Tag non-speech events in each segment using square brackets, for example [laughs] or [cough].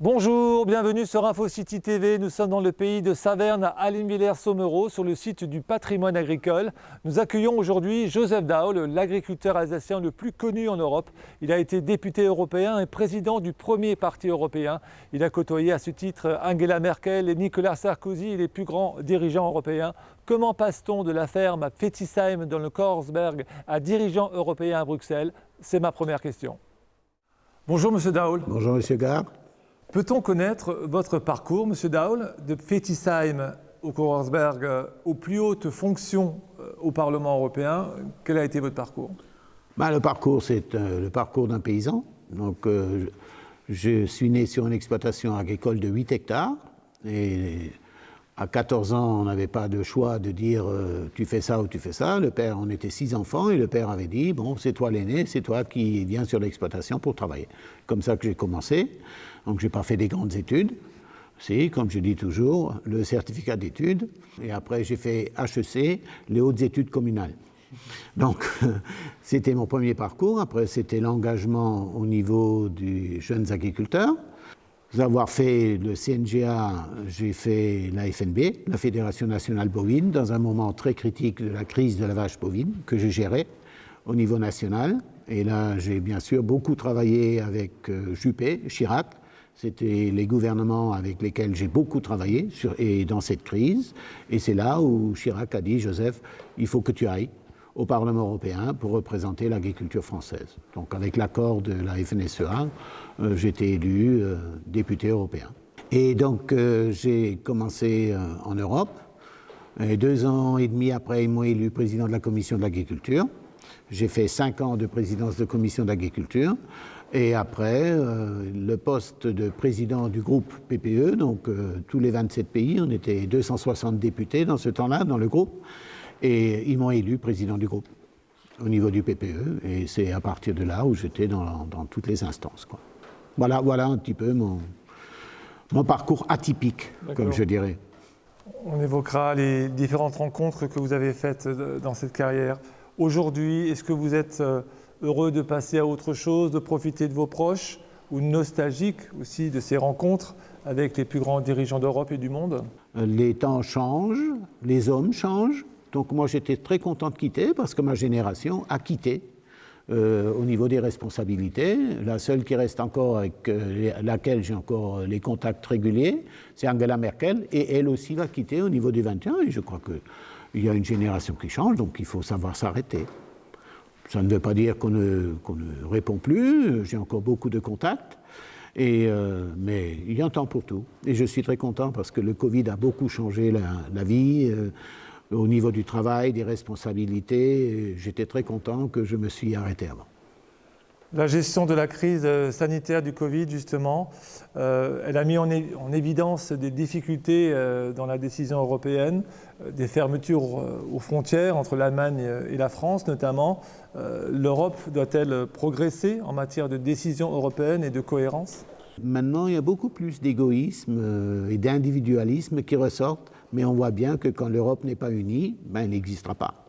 Bonjour, bienvenue sur InfoCity TV. Nous sommes dans le pays de Saverne à Alinvillers-Sommereau sur le site du patrimoine agricole. Nous accueillons aujourd'hui Joseph Daul, l'agriculteur alsacien le plus connu en Europe. Il a été député européen et président du premier parti européen. Il a côtoyé à ce titre Angela Merkel et Nicolas Sarkozy, les plus grands dirigeants européens. Comment passe-t-on de la ferme à Fetisheim dans le Korsberg à dirigeant européen à Bruxelles? C'est ma première question. Bonjour Monsieur Daul. Bonjour Monsieur Gard. Peut-on connaître votre parcours, Monsieur Daul, de Fetisheim au Korsberg euh, aux plus hautes fonctions euh, au Parlement européen? Quel a été votre parcours? Ben, Le parcours, c'est euh, le parcours d'un paysan. Donc, je suis né sur une exploitation agricole de 8 hectares. Et à 14 ans, on n'avait pas de choix de dire tu fais ça ou tu fais ça. Le père, on était six enfants et le père avait dit bon, c'est toi l'aîné, c'est toi qui viens sur l'exploitation pour travailler. Comme ça que j'ai commencé. Donc, j'ai pas fait des grandes études. Si, comme je dis toujours, le certificat d'études. Et après, j'ai fait HEC, les hautes études communales. Donc, [laughs] c'était mon premier parcours. Après, c'était l'engagement au niveau des jeunes agriculteurs. Avoir fait le CNGA, j'ai fait la FNB, la Fédération nationale bovine, dans un moment très critique de la crise de la vache bovine que je gérais au niveau national. Et là, j'ai bien sûr beaucoup travaillé avec euh, Juppé, Chirac. C'était les gouvernements avec lesquels j'ai beaucoup travaillé et dans cette crise. Et c'est là où Chirac a dit, Joseph, il faut que tu ailles au Parlement européen pour représenter l'agriculture française. Donc avec l'accord de la FNSEA, euh, été élu euh, député européen. Et donc euh, j'ai commencé en Europe. Deux ans et demi après, ils m'ont élu président de la commission de l'agriculture. J'ai fait cinq ans de présidence de commission d'agriculture. Et après, euh, le poste de président du groupe PPE, donc euh, tous les 27 pays, on était 260 députés dans ce temps-là, dans le groupe. Et ils m'ont élu président du groupe au niveau du PPE. Et c'est à partir de là où j'étais dans, dans, toutes les instances. Quoi. Voilà, voilà un petit peu mon, mon parcours atypique, comme je dirais. On évoquera les différentes rencontres que vous avez faites euh, dans cette carrière. Aujourd'hui, est-ce que vous êtes euh, heureux de passer à autre chose, de profiter de vos proches ou nostalgique aussi de ces rencontres avec les plus grands dirigeants d'Europe et du monde? Les temps changent, les hommes changent. Donc moi j'étais très content de quitter parce que ma génération a quitté euh, au niveau des responsabilités. La seule qui reste encore avec euh, laquelle j'ai encore les contacts réguliers, c'est Angela Merkel et elle aussi va quitter au niveau du 21 et je crois qu'il y a une génération qui change donc il faut savoir s'arrêter. Ça ne veut pas dire qu'on ne, répond plus, j'ai encore beaucoup de contacts, euh, mais il y a un temps pour tout. Et je suis très content parce que le Covid a beaucoup changé la, la vie. Euh, au niveau du travail, des responsabilités, j'étais très content que je me suis arrêté avant. La gestion de la crise euh, sanitaire du Covid, justement, euh, elle a mis en, évidence des difficultés euh, dans la décision européenne, des fermetures aux frontières entre l'Allemagne et la France notamment. L'Europe doit-elle progresser en matière de décision européenne et de cohérence? Maintenant, il y a beaucoup plus d'égoïsme et d'individualisme qui ressortent, mais on voit bien que quand l'Europe n'est pas unie, ben, elle n'existera pas.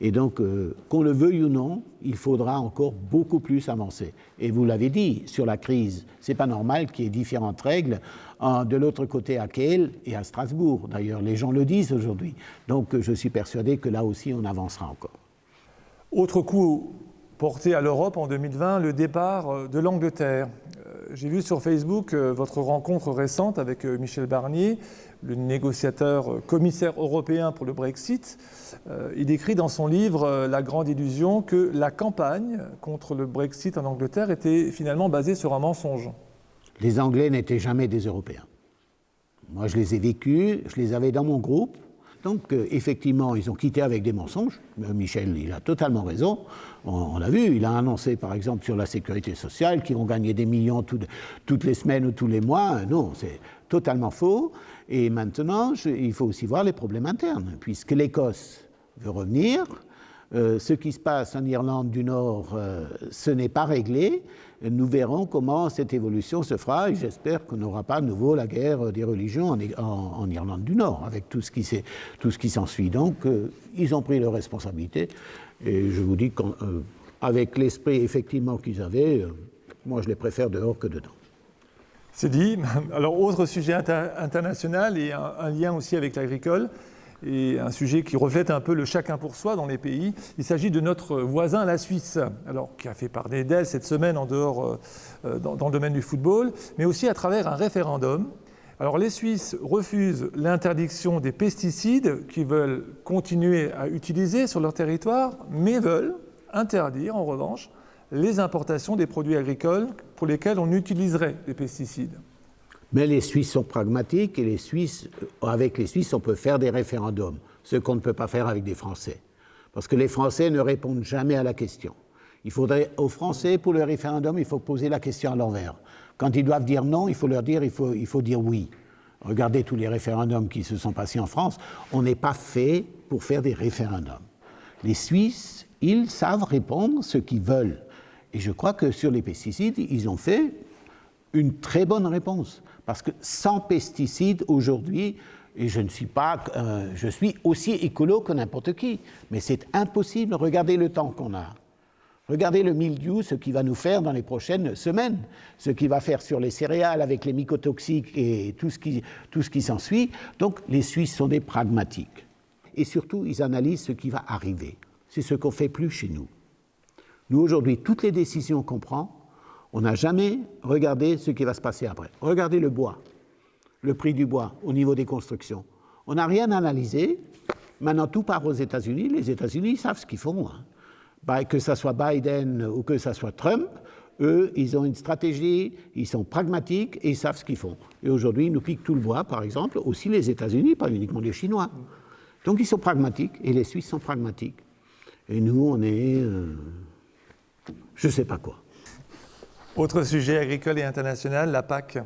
Et donc, euh, qu'on le veuille ou non, il faudra encore beaucoup plus avancer. Et vous l'avez dit, sur la crise, ce n'est pas normal qu'il y ait différentes règles de l'autre côté à Kiel et à Strasbourg. D'ailleurs, les gens le disent aujourd'hui. Donc, je suis persuadé que là aussi, on avancera encore. Autre coup porté à l'Europe en 2020, le départ de l'Angleterre. J'ai vu sur Facebook euh, votre rencontre récente avec euh, Michel Barnier, le négociateur euh, commissaire européen pour le Brexit. Il écrit dans son livre La grande illusion que la campagne contre le Brexit en Angleterre était finalement basée sur un mensonge. Les Anglais n'étaient jamais des Européens. Moi, je les ai vécus, je les avais dans mon groupe. Donc, euh, effectivement, ils ont quitté avec des mensonges. Euh, Michel, il a totalement raison. On, l'a vu, il a annoncé, par exemple, sur la sécurité sociale qu'ils vont gagner des millions tout, toutes les semaines ou tous les mois. Non, c'est totalement faux. Et maintenant, il faut aussi voir les problèmes internes, puisque l'Écosse veut revenir. Euh, ce qui se passe en Irlande du Nord, euh, ce n'est pas réglé. Nous verrons comment cette évolution se fera et j'espère qu'on n'aura pas à nouveau la guerre des religions en, Irlande du Nord avec tout ce qui s'ensuit. Donc, euh, ils ont pris leurs responsabilités et je vous dis qu'avec l'esprit effectivement qu'ils avaient, moi je les préfère dehors que dedans. C'est dit. [laughs] Alors, autre sujet international et un, lien aussi avec l'agricole, et un sujet qui reflète un peu le chacun pour soi dans les pays. Il s'agit de notre voisin, la Suisse, alors, qui a fait parler d'elle cette semaine en dehors, euh, dans, dans, le domaine du football, mais aussi à travers un référendum. Alors, les Suisses refusent l'interdiction des pesticides qu'ils veulent continuer à utiliser sur leur territoire, mais veulent interdire, en revanche, les importations des produits agricoles pour lesquels on utiliserait des pesticides. Mais les Suisses sont pragmatiques et les Suisses, avec les Suisses, on peut faire des référendums, ce qu'on ne peut pas faire avec des Français. Parce que les Français ne répondent jamais à la question. Il faudrait, aux Français, pour le référendum, il faut poser la question à l'envers. Quand ils doivent dire non, il faut leur dire, il faut, il faut dire oui. Regardez tous les référendums qui se sont passés en France. On n'est pas fait pour faire des référendums. Les Suisses, ils savent répondre ce qu'ils veulent. Et je crois que sur les pesticides, ils ont fait une très bonne réponse. Parce que sans pesticides, aujourd'hui, et je ne suis pas, euh, je suis aussi écolo que n'importe qui, mais c'est impossible. Regardez le temps qu'on a. Regardez le mildiou, ce qu'il va nous faire dans les prochaines semaines, ce qu'il va faire sur les céréales avec les mycotoxiques et tout ce qui, tout ce qui s'ensuit. Donc les Suisses sont des pragmatiques. Et surtout, ils analysent ce qui va arriver. C'est ce qu'on fait plus chez nous. Nous, aujourd'hui, toutes les décisions qu'on prend, on n'a jamais regardé ce qui va se passer après. Regardez le bois, le prix du bois au niveau des constructions. On n'a rien analysé. Maintenant, tout part aux États-Unis. Les États-Unis savent ce qu'ils font. Hein. Que ce soit Biden ou que ce soit Trump, eux, ils ont une stratégie, ils sont pragmatiques et ils savent ce qu'ils font. Et aujourd'hui, ils nous piquent tout le bois, par exemple, aussi les États-Unis, pas uniquement les Chinois. Donc ils sont pragmatiques et les Suisses sont pragmatiques. Et nous, on est. Euh, je ne sais pas quoi. Autre sujet agricole et international, la PAC.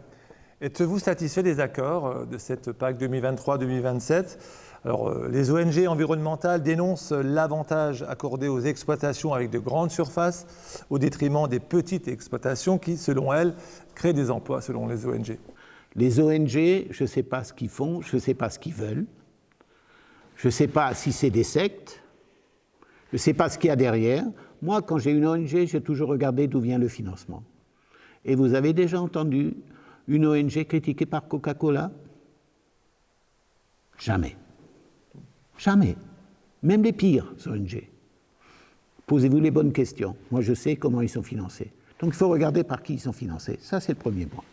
Êtes-vous satisfait des accords euh, de cette PAC 2023-2027 alors, euh, les ONG environnementales dénoncent l'avantage accordé aux exploitations avec de grandes surfaces au détriment des petites exploitations qui, selon elles, créent des emplois, selon les ONG. Les ONG, je ne sais pas ce qu'ils font, je ne sais pas ce qu'ils veulent, je ne sais pas si c'est des sectes, je ne sais pas ce qu'il y a derrière. Moi, quand j'ai une ONG, j'ai toujours regardé d'où vient le financement. Et vous avez déjà entendu une ONG critiquée par Coca-Cola? Jamais. Jamais. Même les pires ONG. Posez-vous les bonnes questions. Moi, je sais comment ils sont financés. Donc, il faut regarder par qui ils sont financés. Ça, c'est le premier point.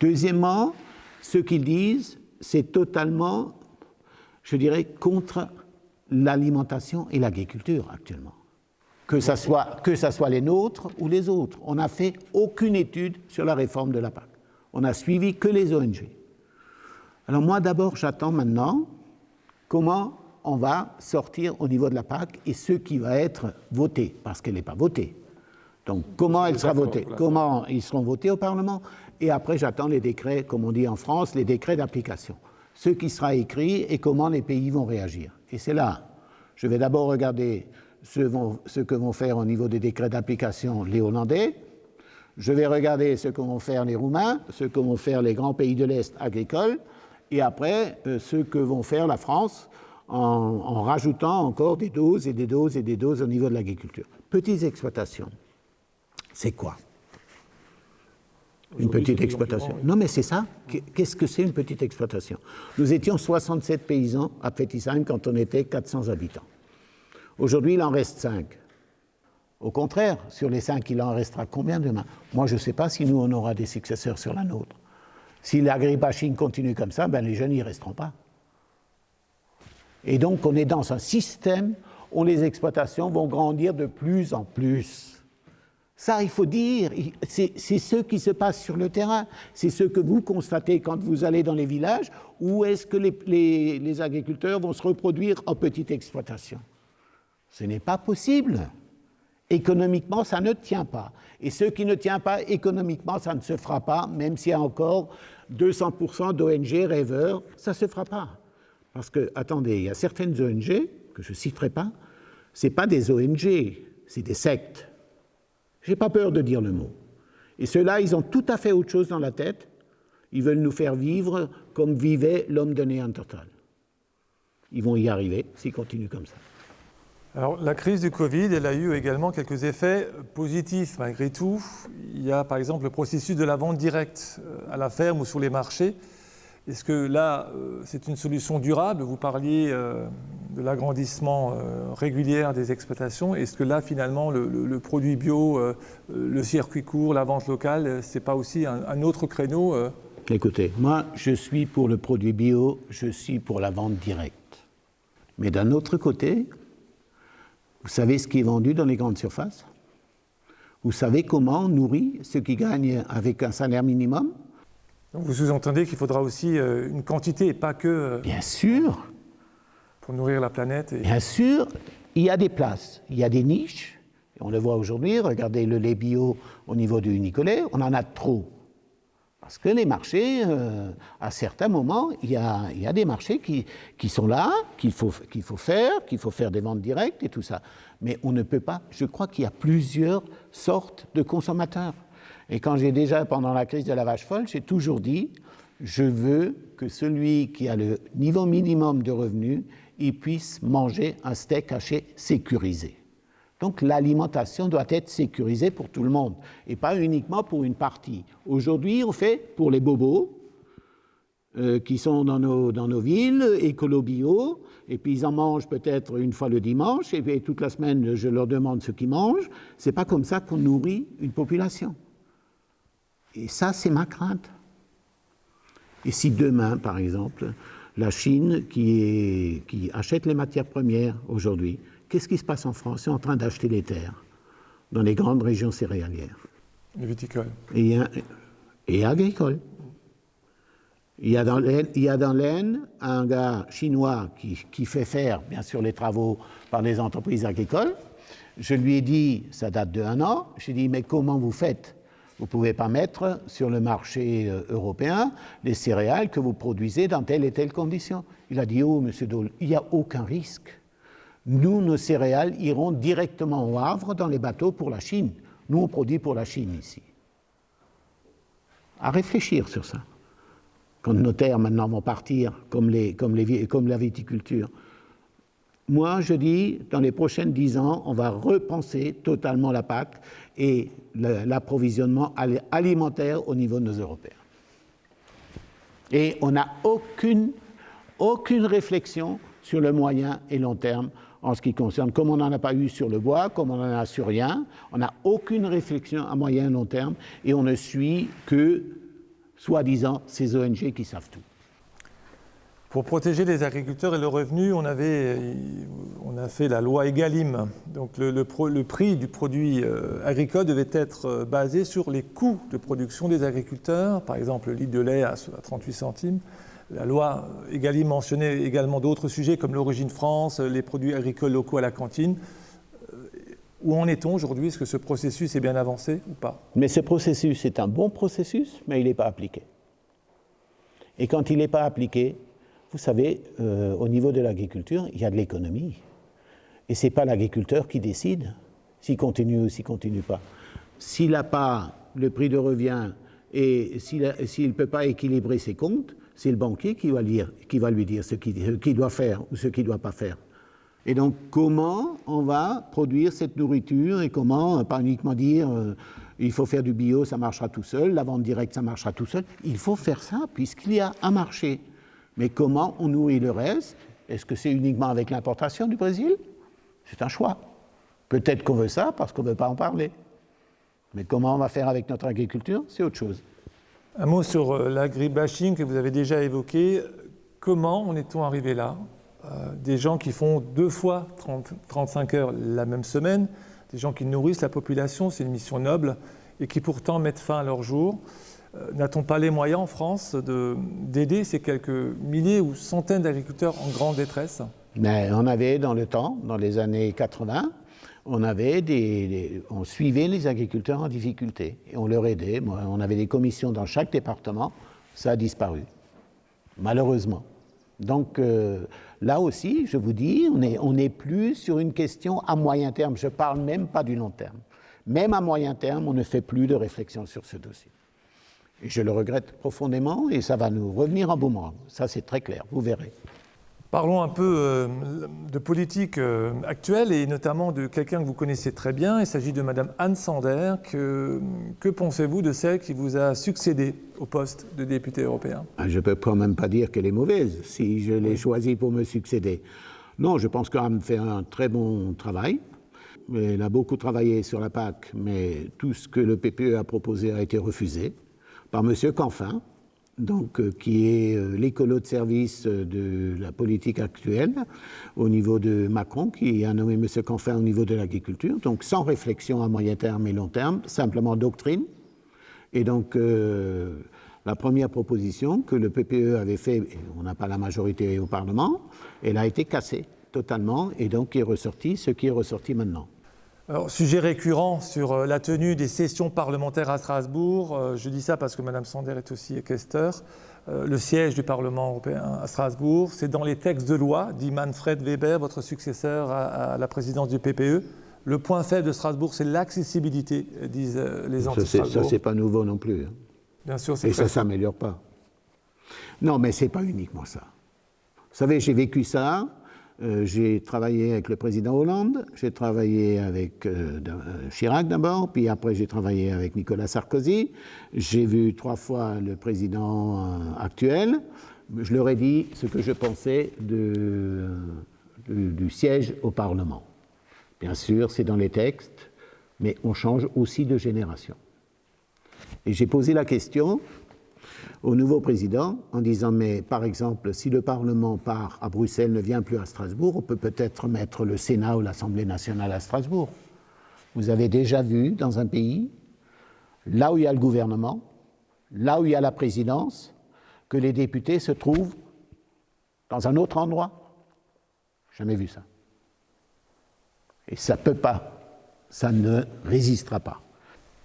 Deuxièmement, ce qu'ils disent, c'est totalement, je dirais, contre l'alimentation et l'agriculture actuellement que ce soit, que ça soit les nôtres ou les autres. On n'a fait aucune étude sur la réforme de la PAC. On n'a suivi que les ONG. Alors moi, d'abord, j'attends maintenant comment on va sortir au niveau de la PAC et ce qui va être voté, parce qu'elle n'est pas votée. Donc comment elle sera votée? Comment ils seront votés au Parlement? Et après, j'attends les décrets, comme on dit en France, les décrets d'application. Ce qui sera écrit et comment les pays vont réagir. Et c'est là. Je vais d'abord regarder ce, que vont faire au niveau des décrets d'application les Hollandais. Je vais regarder ce que vont faire les Roumains, ce que vont faire les grands pays de l'Est agricoles, et après euh, ce que vont faire la France en, en, rajoutant encore des doses et des doses et des doses au niveau de l'agriculture. Petites exploitations, c'est quoi? Une petite exploitation. Non, mais c'est ça. Qu'est-ce que c'est une petite exploitation? Nous étions 67 paysans à Fetisheim quand on était 400 habitants. Aujourd'hui, il en reste cinq. Au contraire, sur les cinq, il en restera combien demain? Moi, je ne sais pas si nous, on aura des successeurs sur la nôtre. Si l'agribashing continue comme ça, ben, les jeunes n'y resteront pas. Et donc, on est dans un système où les exploitations vont grandir de plus en plus. Ça, il faut dire, c'est ce qui se passe sur le terrain. C'est ce que vous constatez quand vous allez dans les villages, où est-ce que les, les agriculteurs vont se reproduire en petite exploitation? Ce n'est pas possible. Économiquement, ça ne tient pas. Et ce qui ne tient pas économiquement, ça ne se fera pas, même s'il y a encore 200% d'ONG rêveurs, ça ne se fera pas. Parce que, attendez, il y a certaines ONG, que je ne citerai pas, ce pas des ONG, c'est des sectes. Je n'ai pas peur de dire le mot. Et ceux-là, ils ont tout à fait autre chose dans la tête. Ils veulent nous faire vivre comme vivait l'homme de Néandertal. Ils vont y arriver s'ils continuent comme ça. Alors, la crise du Covid, elle a eu également quelques effets positifs malgré tout. Il y a par exemple le processus de la vente directe euh, à la ferme ou sur les marchés. Est-ce que là, euh, c'est une solution durable? Vous parliez euh, de l'agrandissement régulier des exploitations. Est-ce que là, finalement, le, produit bio, le circuit court, la vente locale, ce n'est pas aussi un, un autre créneau Écoutez, moi, je suis pour le produit bio, je suis pour la vente directe. Mais d'un autre côté, vous savez ce qui est vendu dans les grandes surfaces? Vous savez comment on nourrit ceux qui gagnent avec un salaire minimum? Vous sous-entendez qu'il faudra aussi euh, une quantité et pas que... Euh, Bien sûr Pour nourrir la planète Bien sûr, il y a des places, il y a des niches. On le voit aujourd'hui, regardez le lait bio au niveau du Nicolet, on en a trop. Parce que les marchés, euh, à certains moments, il y a, des marchés qui, sont là, qu'il faut, faire, qu'il faut faire des ventes directes et tout ça. Mais on ne peut pas, je crois qu'il y a plusieurs sortes de consommateurs. Et quand j'ai déjà, pendant la crise de la vache folle, j'ai toujours dit, je veux que celui qui a le niveau minimum de revenus, il puisse manger un steak haché sécurisé. Donc l'alimentation doit être sécurisée pour tout le monde et pas uniquement pour une partie. Aujourd'hui, on fait pour les bobos euh, qui sont dans nos, dans nos villes, écolo-bio, et puis ils en mangent peut-être une fois le dimanche, et toute la semaine, je leur demande ce qu'ils mangent. C'est pas comme ça qu'on nourrit une population. Et ça, c'est ma crainte. Et si demain, par exemple, la Chine qui achète les matières premières aujourd'hui, Qu'est-ce qui se passe en France? Ils sont en train d'acheter les terres dans les grandes régions céréalières. Les viticoles. Et, et agricoles. Il y a dans l'Aisne un gars chinois qui, qui, fait faire, bien sûr, les travaux par des entreprises agricoles. Je lui ai dit, ça date de un an, j'ai dit, mais comment vous faites? Vous ne pouvez pas mettre sur le marché euh, européen les céréales que vous produisez dans telle et telle condition. Il a dit, oh, monsieur Dole, il n'y a aucun risque nous, nos céréales iront directement au Havre dans les bateaux pour la Chine. Nous, on produit pour la Chine ici. À réfléchir sur ça. Quand nos terres maintenant vont partir, comme, la viticulture. Moi, je dis, dans les prochaines dix ans, on va repenser totalement la PAC et l'approvisionnement alimentaire au niveau de nos Européens. Et on n'a aucune réflexion sur le moyen et long terme en ce qui concerne, comme on n'en a pas eu sur le bois, comme on n'en a sur rien, on n'a aucune réflexion à moyen et long terme et on ne suit que, soi-disant, ces ONG qui savent tout. Pour protéger les agriculteurs et le revenu, on, on a fait la loi EGalim. Donc le, le, prix du produit euh, agricole devait être euh, basé sur les coûts de production des agriculteurs, par exemple le litre de lait à 38 centimes, la loi Egalim mentionnait également d'autres sujets comme l'origine France, les produits agricoles locaux à la cantine. Euh, où en est-on aujourd'hui? Est-ce que ce processus est bien avancé ou pas? Mais ce processus est un bon processus, mais il n'est pas appliqué. Et quand il n'est pas appliqué, vous savez, euh, au niveau de l'agriculture, il y a de l'économie. Et ce n'est pas l'agriculteur qui décide s'il continue ou s'il ne continue pas. S'il n'a pas le prix de revient et s'il ne peut pas équilibrer ses comptes, c'est le banquier qui va, lui dire ce qu'il doit faire ou ce qu'il ne doit pas faire. Et donc, comment on va produire cette nourriture et comment, pas uniquement dire euh, il faut faire du bio, ça marchera tout seul, la vente directe, ça marchera tout seul. Il faut faire ça puisqu'il y a un marché. Mais comment on nourrit le reste? Est-ce que c'est uniquement avec l'importation du Brésil? C'est un choix. Peut-être qu'on veut ça parce qu'on ne veut pas en parler. Mais comment on va faire avec notre agriculture? C'est autre chose. Un mot sur euh, l'agribashing que vous avez déjà évoqué. Comment en est-on arrivé là? Euh, Des gens qui font deux fois 30, 35 heures la même semaine, des gens qui nourrissent la population, c'est une mission noble, et qui pourtant mettent fin à leur jour. Euh, n'a-t-on pas les moyens en France d'aider ces quelques milliers ou centaines d'agriculteurs en grande détresse? Mais On avait dans le temps, dans les années 80, on, avait des, on suivait les agriculteurs en difficulté et on leur aidait. on avait des commissions dans chaque département, ça a disparu, malheureusement. Donc euh, là aussi, je vous dis, on n'est on plus sur une question à moyen terme, je ne parle même pas du long terme. Même à moyen terme, on ne fait plus de réflexion sur ce dossier. Et je le regrette profondément et ça va nous revenir en boomerang. Ça, c'est très clair, vous verrez. Parlons un peu euh, de politique euh, actuelle et notamment de quelqu'un que vous connaissez très bien. Il s'agit de Madame Anne Sander. Que, que pensez-vous de celle qui vous a succédé au poste de député européen? Ah, Je ne peux quand même pas dire qu'elle est mauvaise si je l'ai choisie pour me succéder. Non, je pense qu'Anne fait un très bon travail. Elle a beaucoup travaillé sur la PAC, mais tout ce que le PPE a proposé a été refusé par M. Canfin, donc, euh, qui est euh, l'écolo de service euh, de la politique actuelle au niveau de Macron, qui a nommé M. Canfin au niveau de l'agriculture, donc sans réflexion à moyen terme et long terme, simplement doctrine. Et donc, la première proposition que le PPE avait fait, on n'a pas la majorité au Parlement, elle a été cassée totalement, et donc est ressorti ce qui est ressorti maintenant sujet récurrent sur euh, la tenue des sessions parlementaires à Strasbourg. Euh, je dis ça parce que Mme Sander est aussi questeur. Euh, le siège du Parlement européen à Strasbourg, c'est dans les textes de loi, dit Manfred Weber, votre successeur à, la présidence du PPE. Le point faible de Strasbourg, c'est l'accessibilité, disent les anti-Strasbourg. Ça, c'est pas nouveau non plus. Hein. Bien sûr, c'est Et ça ne s'améliore pas. Non, mais c'est pas uniquement ça. Vous savez, j'ai vécu ça euh, j'ai travaillé avec le président Hollande, j'ai travaillé avec euh, euh, Chirac d'abord, puis après j'ai travaillé avec Nicolas Sarkozy. J'ai vu trois fois le président actuel. Je leur ai dit ce que je pensais du siège au Parlement. Bien sûr, c'est dans les textes, mais on change aussi de génération. Et j'ai posé la question au nouveau président en disant mais par exemple si le Parlement part à Bruxelles ne vient plus à Strasbourg, on peut peut-être mettre le Sénat ou l'Assemblée nationale à Strasbourg. Vous avez déjà vu dans un pays, là où il y a le gouvernement, là où il y a la présidence, que les députés se trouvent dans un autre endroit Jamais vu ça. Et ça ne peut pas, ça ne résistera pas.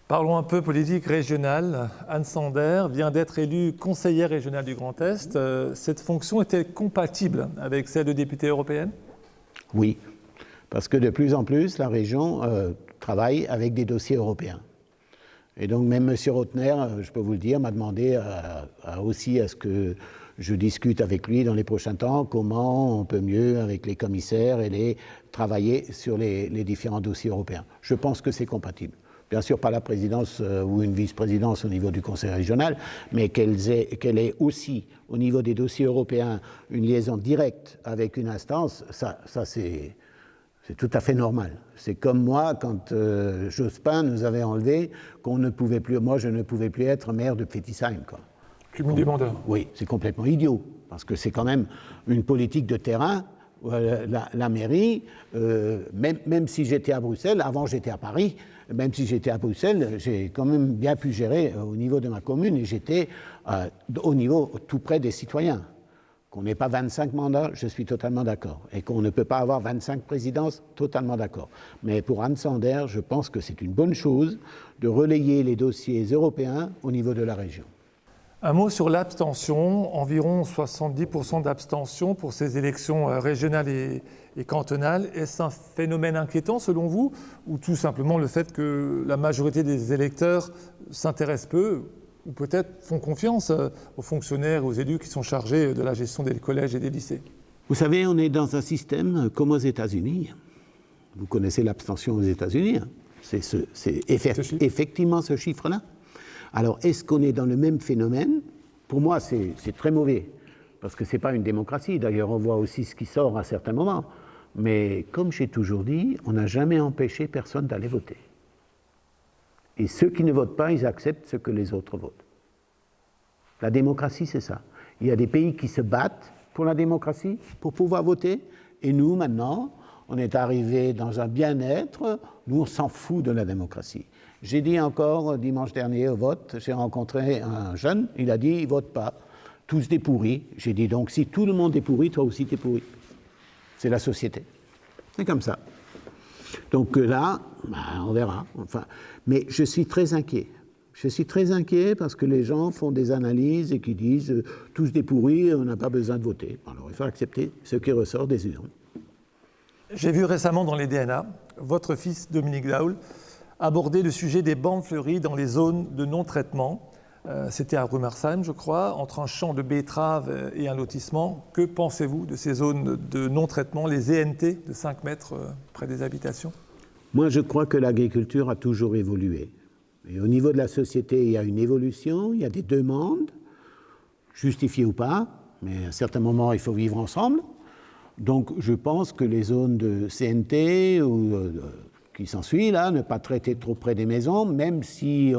Parlons un peu politique régionale. Anne Sander vient d'être élue conseillère régionale du Grand Est. Euh, cette fonction est-elle compatible avec celle de députée européenne? Oui, parce que de plus en plus, la région euh, travaille avec des dossiers européens. Et donc même M. Rotner, euh, je peux vous le dire, m'a demandé aussi à ce que je discute avec lui dans les prochains temps comment on peut mieux, avec les commissaires, et travailler sur les différents dossiers européens. Je pense que c'est compatible bien sûr pas la présidence euh, ou une vice-présidence au niveau du Conseil régional, mais qu'elle ait, aussi au niveau des dossiers européens une liaison directe avec une instance, ça, c'est tout à fait normal. C'est comme moi, quand euh, Jospin nous avait enlevé, qu'on ne pouvait plus, moi je ne pouvais plus être maire de Fetisheim. Quoi. Cumul des mandats. Oui, c'est complètement idiot, parce que c'est quand même une politique de terrain la, mairie, euh, même, même, si j'étais à Bruxelles, avant j'étais à Paris, même si j'étais à Bruxelles, j'ai quand même bien pu gérer euh, au niveau de ma commune et j'étais euh, au niveau tout près des citoyens. Qu'on n'ait pas 25 mandats, je suis totalement d'accord. Et qu'on ne peut pas avoir 25 présidences, totalement d'accord. Mais pour Anne Sander, je pense que c'est une bonne chose de relayer les dossiers européens au niveau de la région. Un mot sur l'abstention, environ 70% d'abstention pour ces élections euh, régionales et, cantonales. Est-ce un phénomène inquiétant selon vous ou tout simplement le fait que la majorité des électeurs s'intéressent peu ou peut-être font confiance euh, aux fonctionnaires et aux élus qui sont chargés de la gestion des collèges et des lycées? Vous savez, on est dans un système comme aux États-Unis. Vous connaissez l'abstention aux États-Unis. Hein. C'est effectivement ce chiffre-là. Alors, est-ce qu'on est dans le même phénomène? Pour moi, c'est très mauvais, parce que ce n'est pas une démocratie. D'ailleurs, on voit aussi ce qui sort à certains moments. Mais comme j'ai toujours dit, on n'a jamais empêché personne d'aller voter. Et ceux qui ne votent pas, ils acceptent ce que les autres votent. La démocratie, c'est ça. Il y a des pays qui se battent pour la démocratie, pour pouvoir voter, et nous, maintenant, on est arrivé dans un bien-être, nous, on s'en fout de la démocratie. J'ai dit encore dimanche dernier au vote, j'ai rencontré un jeune, il a dit il vote pas, tous des pourris. J'ai dit donc si tout le monde est pourri, toi aussi tu es pourri. C'est la société. C'est comme ça. Donc euh, là, bah, on verra. Enfin, mais je suis très inquiet. Je suis très inquiet parce que les gens font des analyses et qui disent euh, tous des pourris, on n'a pas besoin de voter. Alors il faut accepter ce qui ressort des urnes. J'ai vu récemment dans les DNA votre fils Dominique Daoul aborder le sujet des bandes fleuries dans les zones de non-traitement. Euh, c'était à Rumersheim, je crois, entre un champ de betteraves et un lotissement. Que pensez-vous de ces zones de non-traitement, les ENT de 5 mètres euh, près des habitations? Moi, je crois que l'agriculture a toujours évolué. Et au niveau de la société, il y a une évolution, il y a des demandes, justifiées ou pas, mais à certains moments, il faut vivre ensemble. Donc, je pense que les zones de CNT ou euh, qui s'ensuit, là, ne pas traiter trop près des maisons, même si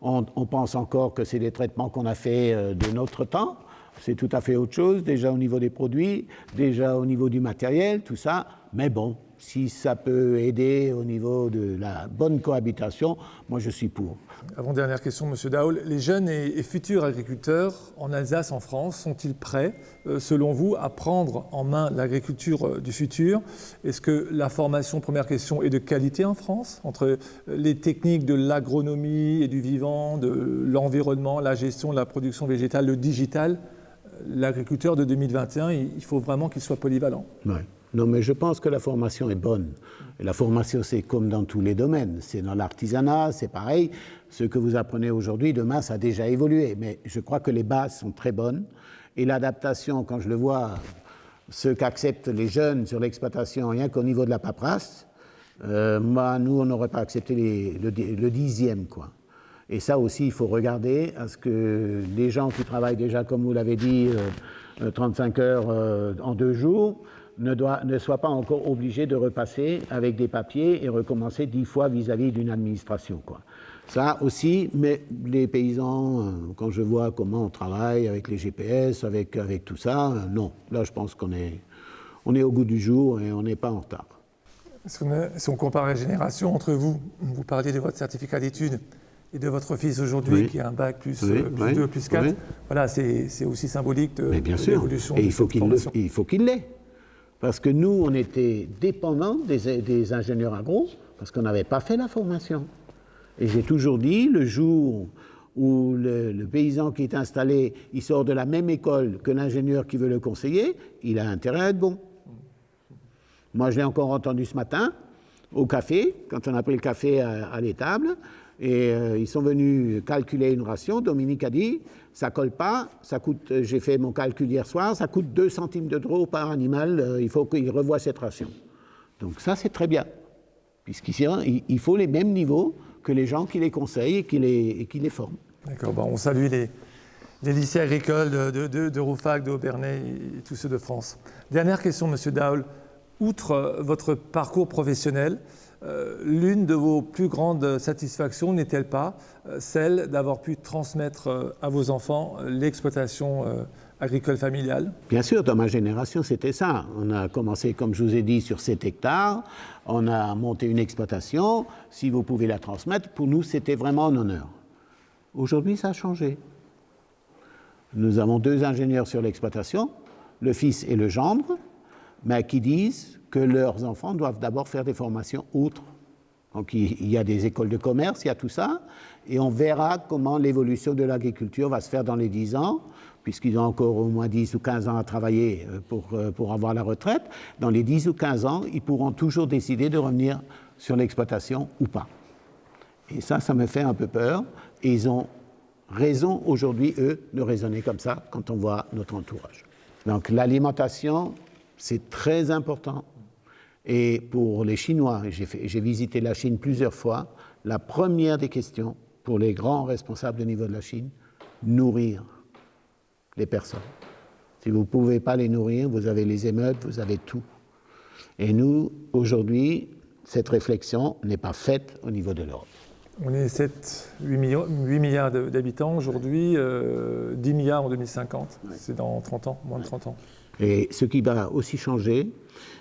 on, pense encore que c'est des traitements qu'on a fait euh, de notre temps. C'est tout à fait autre chose, déjà au niveau des produits, déjà au niveau du matériel, tout ça. Mais bon, si ça peut aider au niveau de la bonne cohabitation, moi je suis pour. Avant-dernière question, Monsieur Daoul. Les jeunes et, futurs agriculteurs en Alsace, en France, sont-ils prêts, euh, selon vous, à prendre en main l'agriculture euh, du futur? Est-ce que la formation, première question, est de qualité en France Entre euh, les techniques de l'agronomie et du vivant, de l'environnement, la gestion la production végétale, le digital, l'agriculteur de 2021, il faut vraiment qu'il soit polyvalent. Non, mais je pense que la formation est bonne. La formation, c'est comme dans tous les domaines. C'est dans l'artisanat, c'est pareil. Ce que vous apprenez aujourd'hui, demain, ça a déjà évolué. Mais je crois que les bases sont très bonnes. Et l'adaptation, quand je le vois, ce qu'acceptent les jeunes sur l'exploitation, rien qu'au niveau de la paperasse, euh, moi, nous, on n'aurait pas accepté le, dixième, quoi. Et ça aussi, il faut regarder à ce que les gens qui travaillent déjà, comme vous l'avez dit, 35 euh, heures euh, en deux jours, ne, doit, ne soit pas encore obligé de repasser avec des papiers et recommencer dix fois vis-à-vis d'une administration. Quoi. Ça aussi, mais les paysans, euh, quand je vois comment on travaille avec les GPS, avec, avec tout ça, euh, non. Là, je pense qu'on est, on est au goût du jour et on n'est pas en retard. Si on, compare les générations entre vous, vous parliez de votre certificat d'études et de votre fils aujourd'hui qui a un bac plus, 2, euh, plus 4, voilà, c'est aussi symbolique de, l'évolution. Et il faut qu'il l'ait. Parce que nous, on était dépendants des, ingénieurs agro, parce qu'on n'avait pas fait la formation. Et j'ai toujours dit, le jour où le, paysan qui est installé, il sort de la même école que l'ingénieur qui veut le conseiller, il a intérêt à être bon. Moi, je l'ai encore entendu ce matin, au café, quand on a pris le café à l'étable, et euh, ils sont venus calculer une ration. Dominique a dit, ça colle pas, ça coûte, euh, j'ai fait mon calcul hier soir, ça coûte 2 centimes de drôle par animal, euh, il faut qu'il revoie cette ration. Donc ça, c'est très bien, puisqu'ici, hein, il faut les mêmes niveaux que les gens qui les conseillent et qui les, forment. D'accord, bon, on salue les, lycées agricoles de, de, de Roufac, d'Aubernay et tous ceux de France. Dernière question, Monsieur Daul. Outre votre parcours professionnel, l'une de vos plus grandes satisfactions n'est-elle pas euh, celle d'avoir pu transmettre euh, à vos enfants l'exploitation agricole familiale? Bien sûr, dans ma génération, c'était ça. On a commencé, comme je vous ai dit, sur 7 hectares. On a monté une exploitation. Si vous pouvez la transmettre, pour nous, c'était vraiment un honneur. Aujourd'hui, ça a changé. Nous avons deux ingénieurs sur l'exploitation, le fils et le gendre, mais qui disent que leurs enfants doivent d'abord faire des formations outre. Donc il y a des écoles de commerce, il y a tout ça, et on verra comment l'évolution de l'agriculture va se faire dans les 10 ans, puisqu'ils ont encore au moins 10 ou 15 ans à travailler euh, pour, euh, pour avoir la retraite. Dans les 10 ou 15 ans, ils pourront toujours décider de revenir sur l'exploitation ou pas. Et ça, ça me fait un peu peur, et ils ont raison aujourd'hui, eux, de raisonner comme ça quand on voit notre entourage. Donc l'alimentation, c'est très important et pour les Chinois, j'ai visité la Chine plusieurs fois, la première des questions pour les grands responsables au niveau de la Chine, nourrir les personnes. Si vous ne pouvez pas les nourrir, vous avez les émeutes, vous avez tout. Et nous, aujourd'hui, cette réflexion n'est pas faite au niveau de l'Europe. On est 7, 8, millions, 8 milliards d'habitants aujourd'hui, 10 euh, milliards en 2050. C'est dans 30 ans, moins de 30 ans. Et ce qui va aussi changer,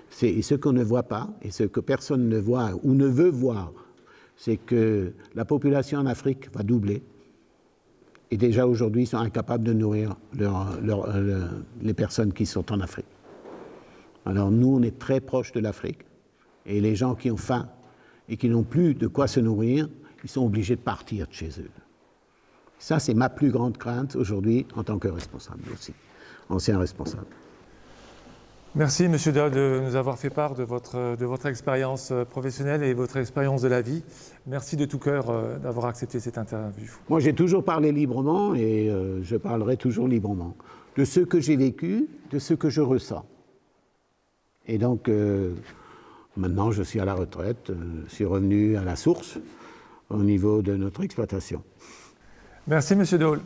c'est ce qu'on ne voit pas et ce que personne ne voit ou ne veut voir, c'est que la population en Afrique va doubler. Et déjà aujourd'hui, ils sont incapables de nourrir euh, les personnes qui sont en Afrique. Alors nous, on est très proche de l'Afrique. Et les gens qui ont faim et qui n'ont plus de quoi se nourrir, ils sont obligés de partir de chez eux. Ça, c'est ma plus grande crainte aujourd'hui en tant que responsable aussi, ancien responsable. Merci Monsieur Dahl de nous avoir fait part de votre, de votre expérience euh, professionnelle et votre expérience de la vie. Merci de tout cœur euh, d'avoir accepté cette interview. Moi j'ai toujours parlé librement et euh, je parlerai toujours librement de ce que j'ai vécu, de ce que je ressens. Et donc maintenant je suis à la retraite, je suis revenu à la source au niveau de notre exploitation. Merci Monsieur Dahl.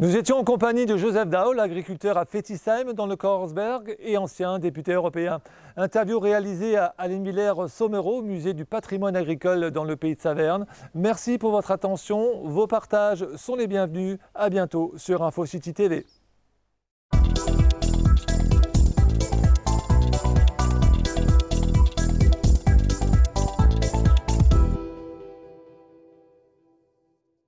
Nous étions en compagnie de Joseph Daul, agriculteur à Fetisheim dans le Korsberg et ancien député européen. Interview réalisée à Miller Sommerau, musée du patrimoine agricole dans le pays de Saverne. Merci pour votre attention. Vos partages sont les bienvenus. À bientôt sur InfoCity TV.